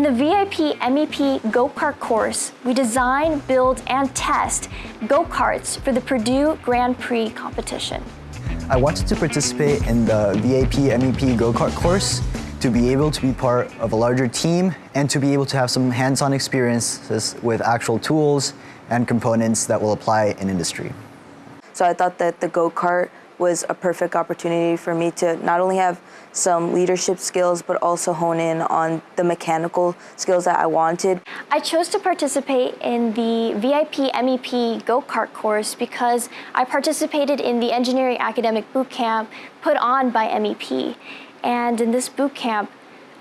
In the VIP MEP Go-Kart course, we design, build, and test go-karts for the Purdue Grand Prix competition. I wanted to participate in the VIP MEP Go-Kart course to be able to be part of a larger team and to be able to have some hands-on experiences with actual tools and components that will apply in industry. So I thought that the go-kart was a perfect opportunity for me to not only have some leadership skills, but also hone in on the mechanical skills that I wanted. I chose to participate in the VIP MEP go-kart course because I participated in the Engineering Academic boot camp put on by MEP. And in this boot camp,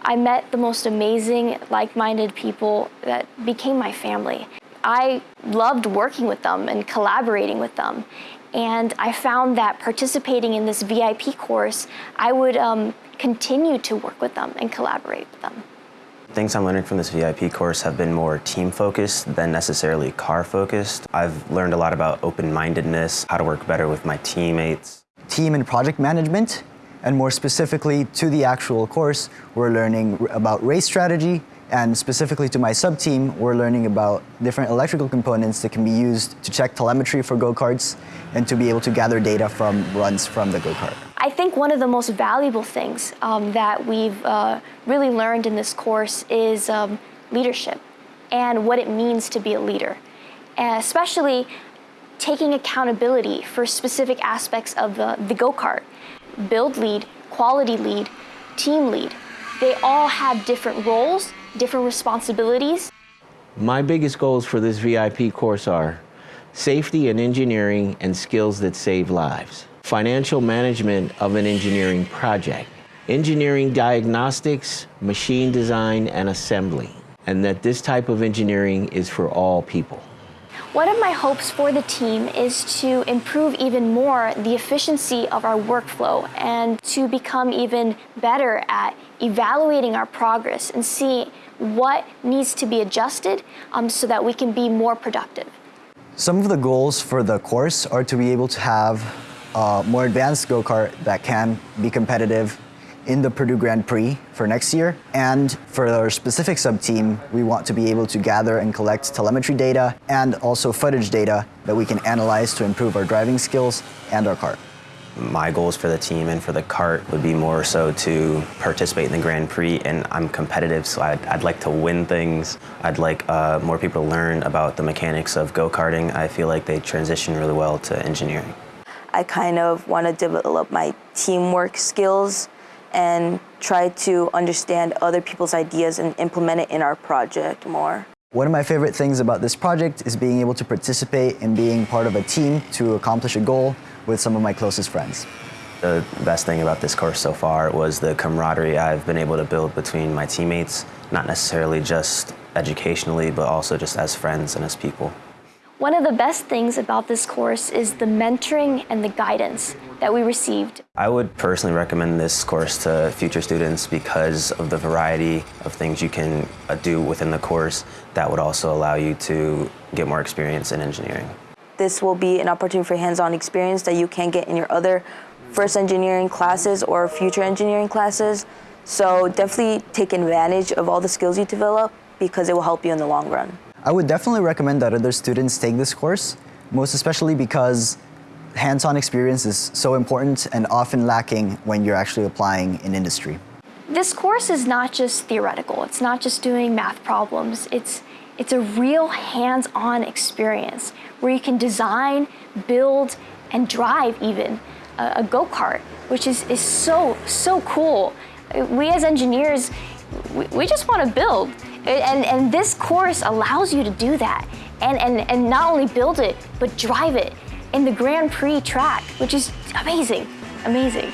I met the most amazing, like-minded people that became my family. I loved working with them and collaborating with them. And I found that participating in this VIP course, I would um, continue to work with them and collaborate with them. Things I'm learning from this VIP course have been more team-focused than necessarily car-focused. I've learned a lot about open-mindedness, how to work better with my teammates. Team and project management, and more specifically to the actual course, we're learning about race strategy, and specifically to my sub-team, we're learning about different electrical components that can be used to check telemetry for go-karts and to be able to gather data from runs from the go-kart. I think one of the most valuable things um, that we've uh, really learned in this course is um, leadership and what it means to be a leader, and especially taking accountability for specific aspects of the, the go-kart. Build lead, quality lead, team lead. They all have different roles different responsibilities. My biggest goals for this VIP course are safety and engineering and skills that save lives, financial management of an engineering project, engineering diagnostics, machine design, and assembly, and that this type of engineering is for all people. One of my hopes for the team is to improve even more the efficiency of our workflow and to become even better at evaluating our progress and see what needs to be adjusted um, so that we can be more productive. Some of the goals for the course are to be able to have a more advanced go-kart that can be competitive in the Purdue Grand Prix for next year. And for our specific sub-team, we want to be able to gather and collect telemetry data and also footage data that we can analyze to improve our driving skills and our kart. My goals for the team and for the kart would be more so to participate in the Grand Prix and I'm competitive so I'd, I'd like to win things. I'd like uh, more people to learn about the mechanics of go-karting. I feel like they transition really well to engineering. I kind of want to develop my teamwork skills and try to understand other people's ideas and implement it in our project more. One of my favorite things about this project is being able to participate in being part of a team to accomplish a goal with some of my closest friends. The best thing about this course so far was the camaraderie I've been able to build between my teammates, not necessarily just educationally, but also just as friends and as people. One of the best things about this course is the mentoring and the guidance that we received. I would personally recommend this course to future students because of the variety of things you can uh, do within the course that would also allow you to get more experience in engineering. This will be an opportunity for hands-on experience that you can get in your other first engineering classes or future engineering classes. So definitely take advantage of all the skills you develop because it will help you in the long run. I would definitely recommend that other students take this course, most especially because hands-on experience is so important and often lacking when you're actually applying in industry. This course is not just theoretical. It's not just doing math problems. It's, it's a real hands-on experience where you can design, build, and drive even a, a go-kart, which is, is so, so cool. We as engineers, we, we just want to build. And, and this course allows you to do that and, and, and not only build it, but drive it in the Grand Prix track, which is amazing, amazing.